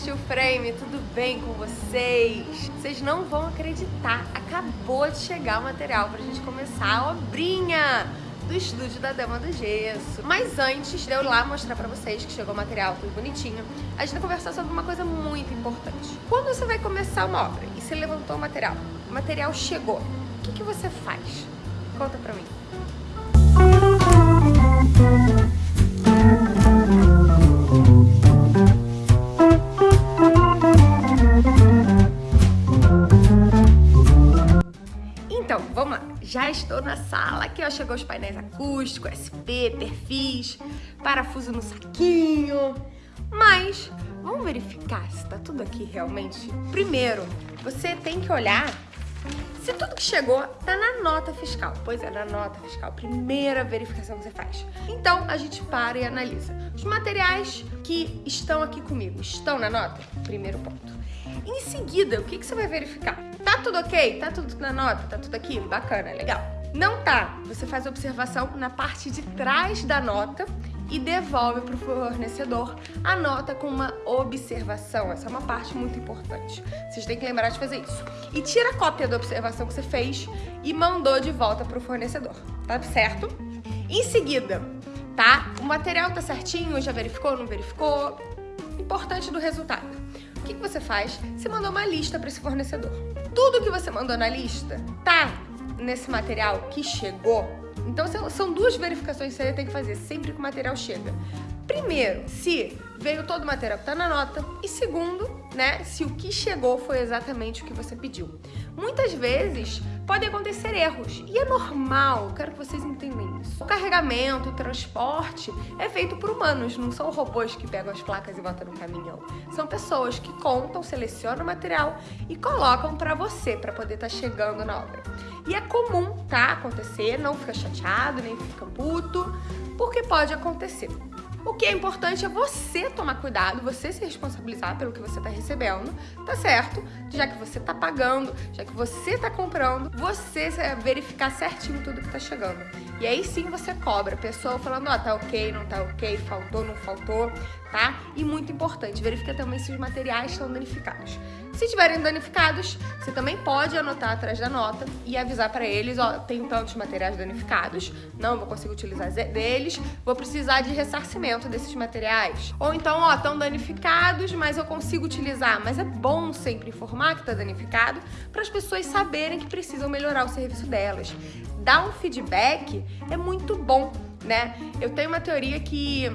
Steel Frame, tudo bem com vocês? Vocês não vão acreditar, acabou de chegar o material pra gente começar a obrinha do estúdio da Dama do Gesso. Mas antes de eu ir lá mostrar pra vocês que chegou o material tudo bonitinho, a gente vai conversar sobre uma coisa muito importante. Quando você vai começar uma obra e você levantou o material, o material chegou, o que, que você faz? Conta pra mim. Então, vamos lá. Já estou na sala. Aqui, ó, chegou os painéis acústicos, SP, perfis, parafuso no saquinho. Mas, vamos verificar se tá tudo aqui realmente? Primeiro, você tem que olhar se tudo que chegou tá na nota fiscal. Pois é, na nota fiscal, primeira verificação que você faz. Então, a gente para e analisa. Os materiais que estão aqui comigo estão na nota? Primeiro ponto. Em seguida, o que, que você vai verificar? Tá tudo ok? Tá tudo na nota? Tá tudo aqui? Bacana, legal. Não tá. Você faz observação na parte de trás da nota e devolve para o fornecedor a nota com uma observação. Essa é uma parte muito importante. Vocês têm que lembrar de fazer isso. E tira a cópia da observação que você fez e mandou de volta para o fornecedor. Tá certo? Em seguida, tá? O material tá certinho, já verificou, não verificou? Importante do resultado. O que, que você faz? Você mandou uma lista para esse fornecedor. Tudo que você mandou na lista tá nesse material que chegou então são duas verificações que você tem que fazer sempre que o material chega. Primeiro, se veio todo o material que está na nota. E segundo, né, se o que chegou foi exatamente o que você pediu. Muitas vezes podem acontecer erros e é normal, quero que vocês entendam isso. O carregamento, o transporte é feito por humanos, não são robôs que pegam as placas e botam no caminhão. São pessoas que contam, selecionam o material e colocam para você, para poder estar tá chegando na obra. E é comum, tá, acontecer, não fica chateado, nem fica puto, porque pode acontecer. O que é importante é você tomar cuidado, você se responsabilizar pelo que você está recebendo, tá certo? Já que você está pagando, já que você está comprando, você verificar certinho tudo que está chegando. E aí sim você cobra a pessoa falando, ó, oh, tá ok, não tá ok, faltou, não faltou, tá? E muito importante, verifica também se os materiais estão danificados. Se estiverem danificados, você também pode anotar atrás da nota e avisar para eles, ó, tem tantos materiais danificados, não vou conseguir utilizar deles, vou precisar de ressarcimento desses materiais. Ou então, ó, estão danificados, mas eu consigo utilizar. Mas é bom sempre informar que está danificado para as pessoas saberem que precisam melhorar o serviço delas. Dar um feedback é muito bom, né? Eu tenho uma teoria que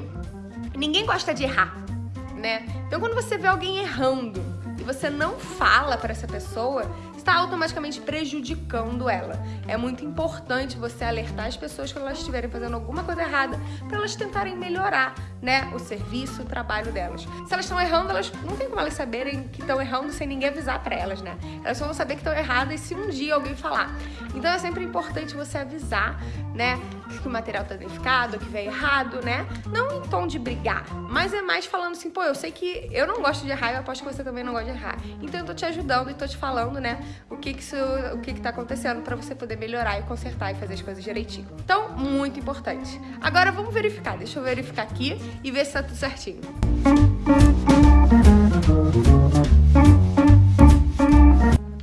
ninguém gosta de errar, né? Então quando você vê alguém errando, você não fala para essa pessoa, está automaticamente prejudicando ela. É muito importante você alertar as pessoas quando elas estiverem fazendo alguma coisa errada, para elas tentarem melhorar, né, o serviço, o trabalho delas. Se elas estão errando, elas não tem como elas saberem que estão errando sem ninguém avisar para elas, né? Elas só vão saber que estão erradas se um dia alguém falar. Então é sempre importante você avisar, né, que o material está danificado, que veio errado, né? Não em tom de brigar, mas é mais falando assim, pô, eu sei que eu não gosto de errar, eu aposto que você também não gosta de errar. Então eu tô te ajudando e tô te falando, né, o que que, isso, o que, que tá acontecendo para você poder melhorar e consertar e fazer as coisas direitinho. Então, muito importante. Agora vamos verificar, deixa eu verificar aqui e ver se tá tudo certinho.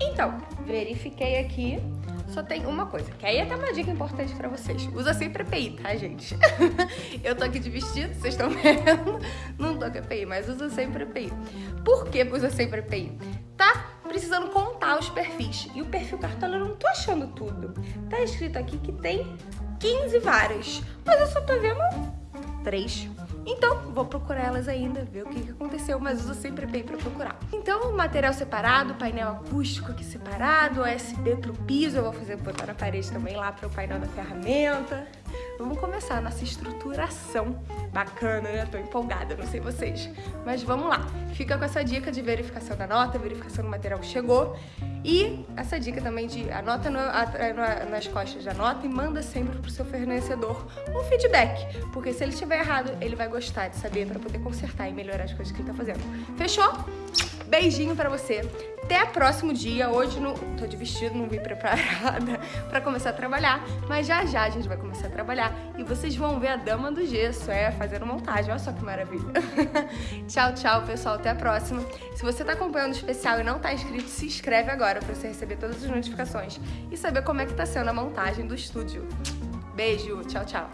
Então, verifiquei aqui só tem uma coisa, que aí é até uma dica importante pra vocês. Usa sempre EPI, tá, gente? eu tô aqui de vestido, vocês estão vendo. Não tô com EPI, mas usa sempre EPI. Por que usa sempre EPI? Tá precisando contar os perfis. E o perfil cartola eu não tô achando tudo. Tá escrito aqui que tem 15 várias, mas eu só tô vendo três. Então, vou procurar elas ainda, ver o que, aconteceu, mas uso sempre bem para procurar. Então, material separado, painel acústico aqui separado, USB pro piso, eu vou fazer botar na parede também lá para o painel da ferramenta. Vamos começar a nossa estruturação. Bacana, né? Tô empolgada, não sei vocês. Mas vamos lá. Fica com essa dica de verificação da nota, verificação do material que chegou. E essa dica também de anota no, a, a, nas costas da nota e manda sempre pro seu fornecedor um feedback. Porque se ele estiver errado, ele vai gostar de saber para poder consertar e melhorar as coisas que ele tá fazendo. Fechou? Beijinho pra você. Até próximo dia. Hoje não tô de vestido, não vim preparada para começar a trabalhar, mas já já a gente vai começar a trabalhar e vocês vão ver a dama do gesso, é, fazendo montagem. Olha só que maravilha. tchau, tchau, pessoal. Até a próxima. Se você tá acompanhando o especial e não tá inscrito, se inscreve agora para você receber todas as notificações e saber como é que tá sendo a montagem do estúdio. Beijo, tchau, tchau.